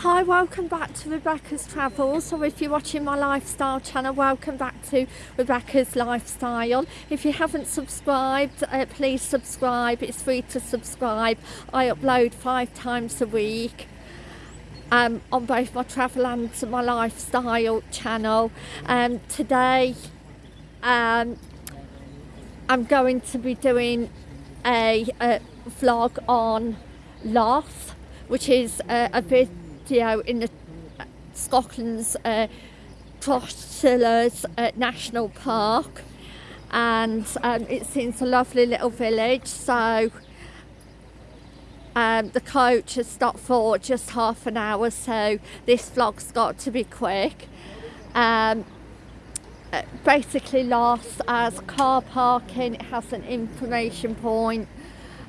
Hi, welcome back to Rebecca's Travels, or if you're watching my lifestyle channel, welcome back to Rebecca's Lifestyle. If you haven't subscribed, uh, please subscribe, it's free to subscribe. I upload five times a week um, on both my travel and my lifestyle channel. Um, today, um, I'm going to be doing a, a vlog on Luss, which is a, a bit video in the uh, Scotland's uh, uh, National Park. And um, it seems a lovely little village. So um, the coach has stopped for just half an hour. So this vlog's got to be quick. Um, uh, basically Luss as car parking it has an information point.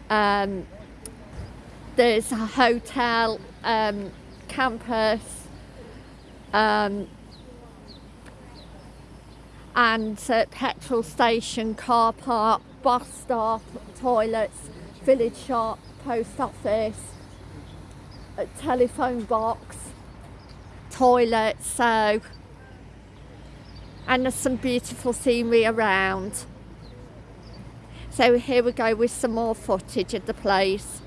Um, there's a hotel um, campus um, and uh, petrol station, car park, bus stop, toilets, village shop, post office, a telephone box, toilets, so and there's some beautiful scenery around. So here we go with some more footage of the place.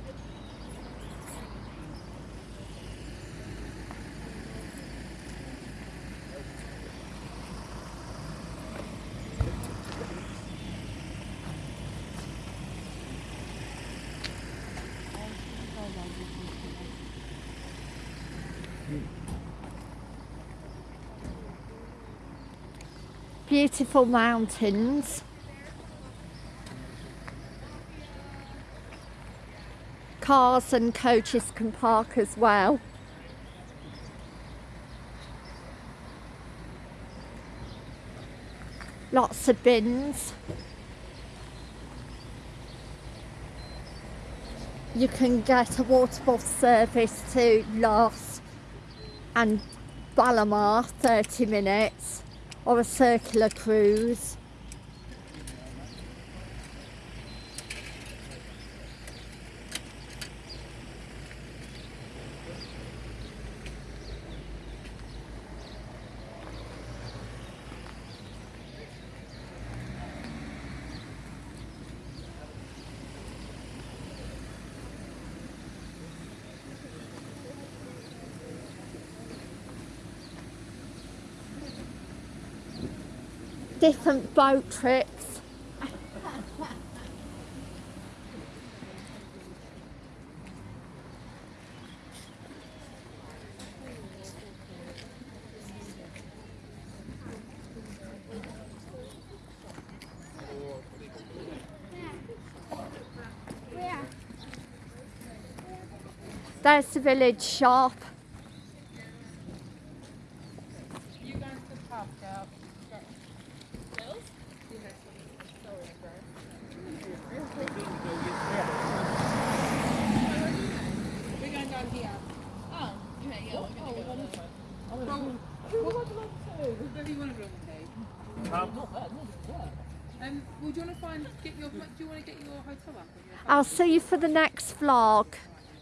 Beautiful mountains. Cars and coaches can park as well. Lots of bins. You can get a water bottle service to Luss and Balloch 30 minutes or a circular cruise. Different boat trips. There's the village shop. You find get your? Do you want to get your hotel up? I'll see you for the next vlog.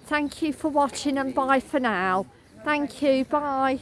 Thank you for watching and bye for now. Thank you. Bye.